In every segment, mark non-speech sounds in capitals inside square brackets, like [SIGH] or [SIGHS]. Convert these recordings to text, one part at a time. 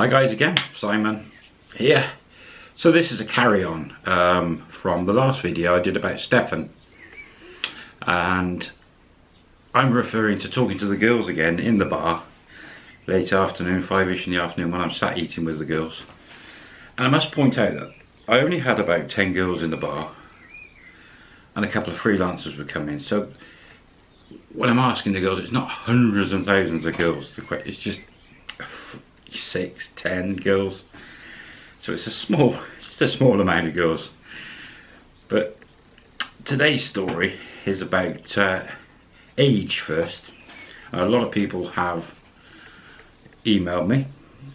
Hi guys again, Simon here. So this is a carry-on um, from the last video I did about Stefan. And I'm referring to talking to the girls again in the bar. Late afternoon, five-ish in the afternoon when I'm sat eating with the girls. And I must point out that I only had about 10 girls in the bar. And a couple of freelancers would come in. So when I'm asking the girls, it's not hundreds and thousands of girls. It's just six, ten girls. So it's a small, [LAUGHS] just a small amount of girls. But today's story is about uh, age first. A lot of people have emailed me,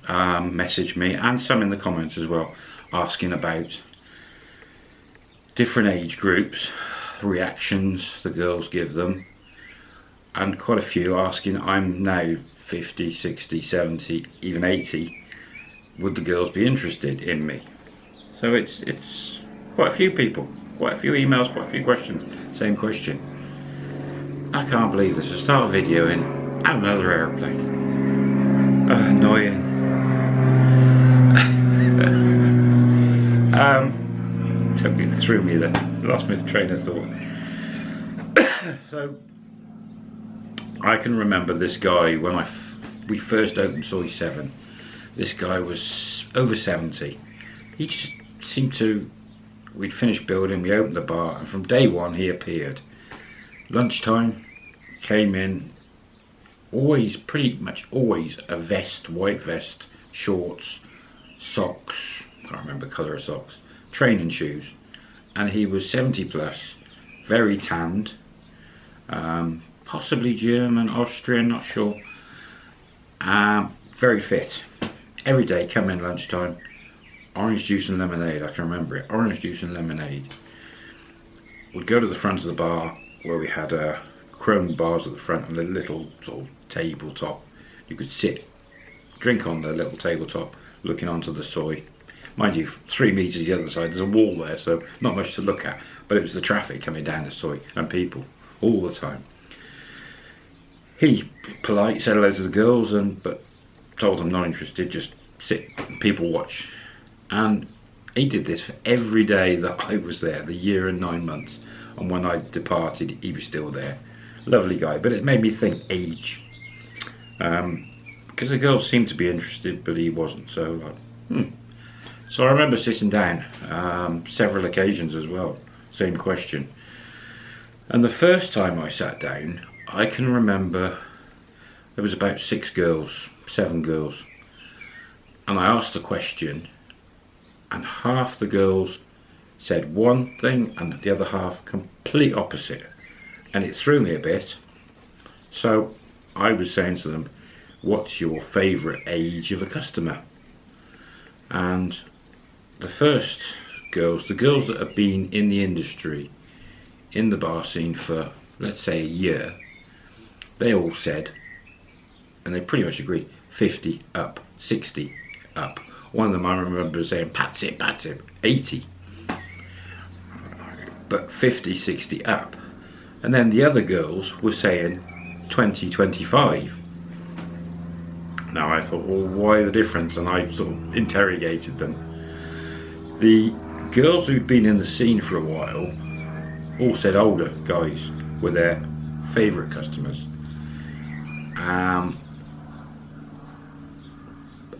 um, messaged me, and some in the comments as well, asking about different age groups, reactions the girls give them, and quite a few asking, I'm now 50, 60, 70, even 80, would the girls be interested in me? So it's, it's quite a few people, quite a few emails, quite a few questions, same question. I can't believe this, I start a video in another aeroplane. Uh, annoying. [LAUGHS] um, took it through me there, lost my train of thought. [COUGHS] so I can remember this guy when I we first opened Soi 7. This guy was over 70. He just seemed to, we'd finished building, we opened the bar, and from day one he appeared. Lunchtime, came in, always, pretty much always a vest, white vest, shorts, socks, can't remember colour of socks, training shoes. And he was 70 plus, very tanned, um, possibly German, Austrian, not sure. Um, very fit. Every day, come in lunchtime, orange juice and lemonade, I can remember it, orange juice and lemonade. We'd go to the front of the bar where we had uh, chrome bars at the front and a little sort of tabletop. You could sit, drink on the little tabletop, looking onto the soi. Mind you, three metres the other side, there's a wall there, so not much to look at. But it was the traffic coming down the soi and people all the time he polite said hello to the girls and but told them not interested just sit people watch. And he did this for every day that I was there the year and nine months. And when I departed he was still there. Lovely guy but it made me think age. Um, because the girls seemed to be interested but he wasn't so like, hmm. so I remember sitting down um, several occasions as well same question. And the first time I sat down I can remember there was about six girls, seven girls, and I asked a question, and half the girls said one thing and the other half complete opposite, and it threw me a bit. So I was saying to them, what's your favourite age of a customer? And the first girls, the girls that have been in the industry, in the bar scene for, let's say, a year, they all said, and they pretty much agreed, 50 up, 60 up. One of them I remember saying, "Pat's it, pat's it, 80. But 50, 60 up. And then the other girls were saying 20, 25. Now I thought, well, why the difference? And I sort of interrogated them. The girls who'd been in the scene for a while all said older guys were their favourite customers um,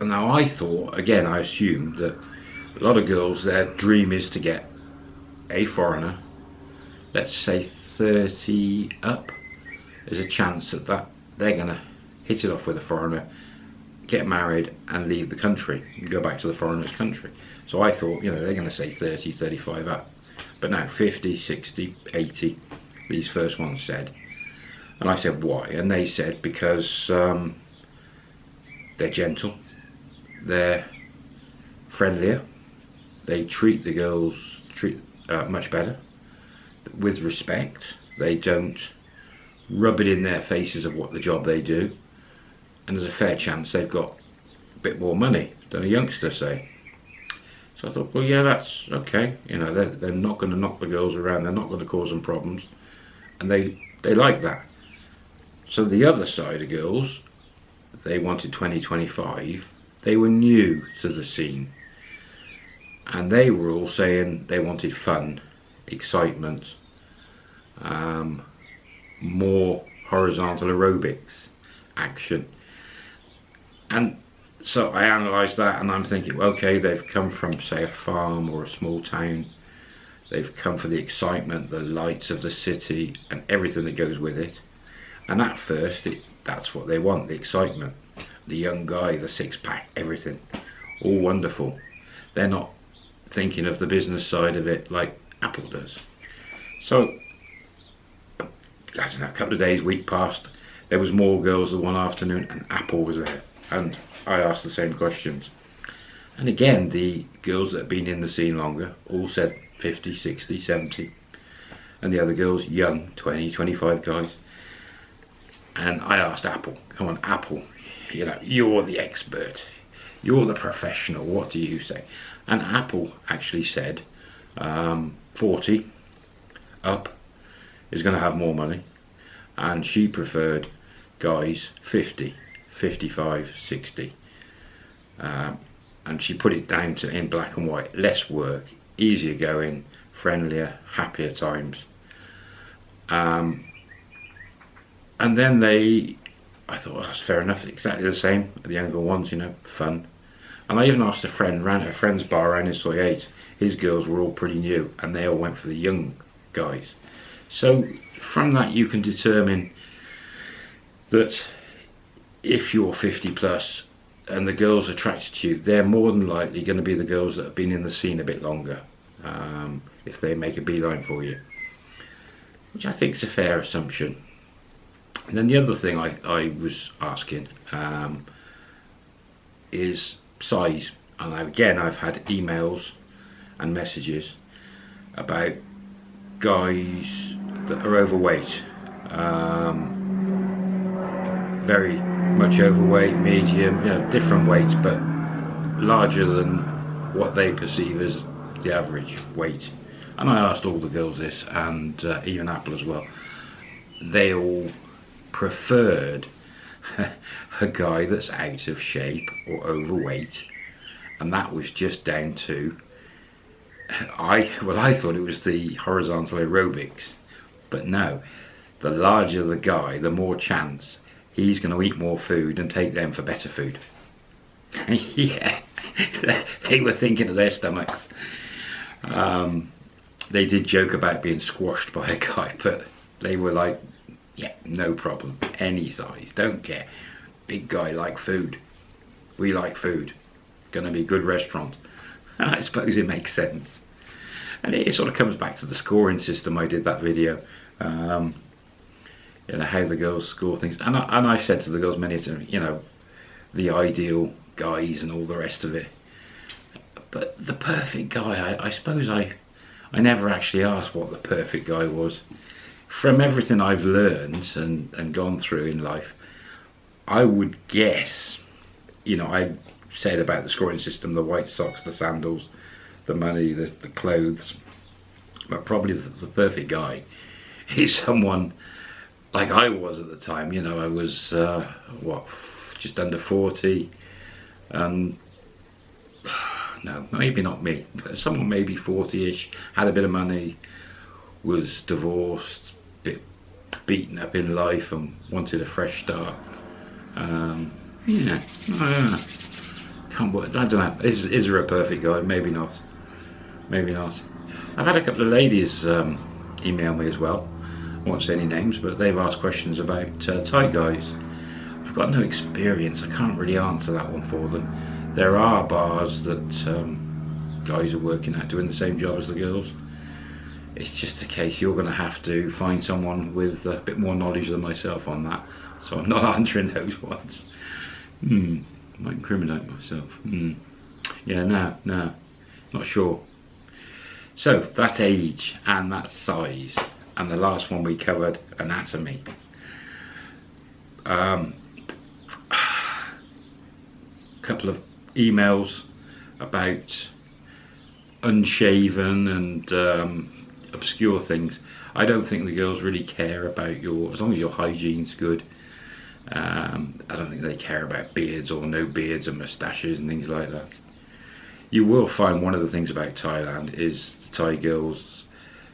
now I thought, again I assumed that a lot of girls their dream is to get a foreigner, let's say 30 up, there's a chance that, that they're going to hit it off with a foreigner, get married and leave the country and go back to the foreigner's country. So I thought, you know, they're going to say 30, 35 up. But now 50, 60, 80, these first ones said. And I said, why? And they said, because um, they're gentle, they're friendlier, they treat the girls treat uh, much better, with respect, they don't rub it in their faces of what the job they do, and there's a fair chance they've got a bit more money than a youngster, say. So I thought, well, yeah, that's okay. You know, they're, they're not going to knock the girls around. They're not going to cause them problems. And they, they like that. So the other side of girls, they wanted 2025. they were new to the scene. And they were all saying they wanted fun, excitement, um, more horizontal aerobics action. And so I analysed that and I'm thinking, okay, they've come from, say, a farm or a small town. They've come for the excitement, the lights of the city, and everything that goes with it. And at first, it, that's what they want the excitement. The young guy, the six pack, everything. All wonderful. They're not thinking of the business side of it like Apple does. So, I don't know, a couple of days, week passed. There was more girls the one afternoon, and Apple was there. And I asked the same questions. And again, the girls that have been in the scene longer all said 50, 60, 70. And the other girls, young, 20, 25 guys. And I asked Apple, come on, Apple, you know, you're the expert. You're the professional. What do you say? And Apple actually said um, 40 up is going to have more money. And she preferred guys 50, 55, 60. Um, and she put it down to in black and white less work easier going friendlier happier times um, and then they I thought well, that's fair enough exactly the same the younger ones you know fun. And I even asked a friend ran a friend's bar around in Soi 8 his girls were all pretty new and they all went for the young guys. So from that you can determine that if you're 50 plus and the girls attracted to you, they're more than likely going to be the girls that have been in the scene a bit longer um, if they make a beeline for you, which I think is a fair assumption. And then the other thing I, I was asking um, is size. And again, I've had emails and messages about guys that are overweight. Um, very much overweight, medium, you know, different weights, but larger than what they perceive as the average weight. And I asked all the girls this, and uh, even Apple as well. They all preferred [LAUGHS] a guy that's out of shape or overweight, and that was just down to I well I thought it was the horizontal aerobics, but no, the larger the guy, the more chance he's going to eat more food and take them for better food. [LAUGHS] yeah, [LAUGHS] they were thinking of their stomachs. Um, they did joke about being squashed by a guy, but they were like, yeah, no problem, any size, don't care. Big guy like food. We like food. Gonna be good restaurant. And [LAUGHS] I suppose it makes sense. And it sort of comes back to the scoring system I did that video. Um, you know how the girls score things and I, and I've said to the girls many times you know the ideal guys and all the rest of it but the perfect guy I, I suppose I I never actually asked what the perfect guy was from everything I've learned and, and gone through in life I would guess you know I said about the scoring system the white socks the sandals the money the, the clothes but probably the, the perfect guy [LAUGHS] is someone like I was at the time, you know, I was, uh, what, just under 40, and [SIGHS] no, maybe not me, but someone maybe 40-ish, had a bit of money, was divorced, bit beaten up in life and wanted a fresh start. Um, yeah, I don't know. Can't, I don't know, is, is there a perfect guy? Maybe not, maybe not. I've had a couple of ladies um, email me as well, won't say any names, but they've asked questions about uh, tight guys. I've got no experience, I can't really answer that one for them. There are bars that um, guys are working at doing the same job as the girls. It's just a case you're going to have to find someone with a bit more knowledge than myself on that. So I'm not [LAUGHS] answering those ones. Hmm, might incriminate myself. Hmm. Yeah, no, no, not sure. So that age and that size and the last one we covered anatomy um, [SIGHS] couple of emails about unshaven and um, obscure things. I don't think the girls really care about your as long as your hygiene's good Um, I don't think they care about beards or no beards and moustaches and things like that. You will find one of the things about Thailand is the Thai girls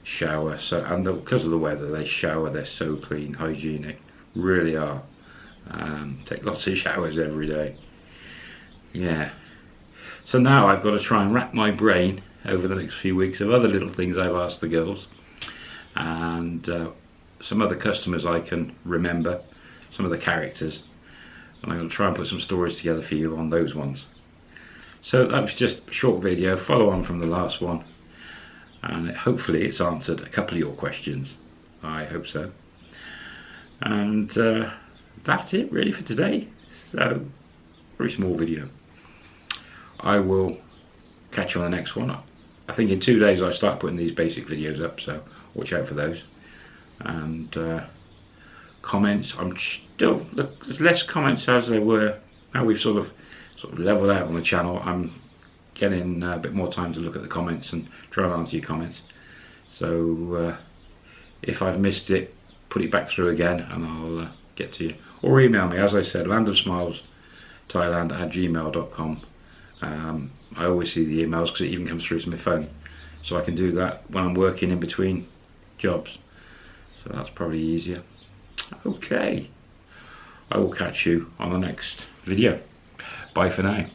shower so and the, because of the weather they shower they're so clean hygienic really are. Um, take lots of [LAUGHS] showers every day. Yeah. So now I've got to try and wrap my brain over the next few weeks of other little things I've asked the girls. And uh, some other customers I can remember some of the characters. And I'm going to try and put some stories together for you on those ones. So that was just a short video follow on from the last one. And hopefully it's answered a couple of your questions. I hope so. And uh, that's it really for today. So very small video. I will catch you on the next one I think in two days I start putting these basic videos up so watch out for those and uh, comments I'm still there's less comments as there were now we've sort of sort of leveled out on the channel I'm getting a bit more time to look at the comments and try and answer your comments. So uh, if I've missed it, put it back through again and I'll uh, get to you. Or email me, as I said, landofsmiles thailand at gmail.com. Um, I always see the emails because it even comes through to my phone. So I can do that when I'm working in between jobs. So that's probably easier. Okay. I will catch you on the next video. Bye for now.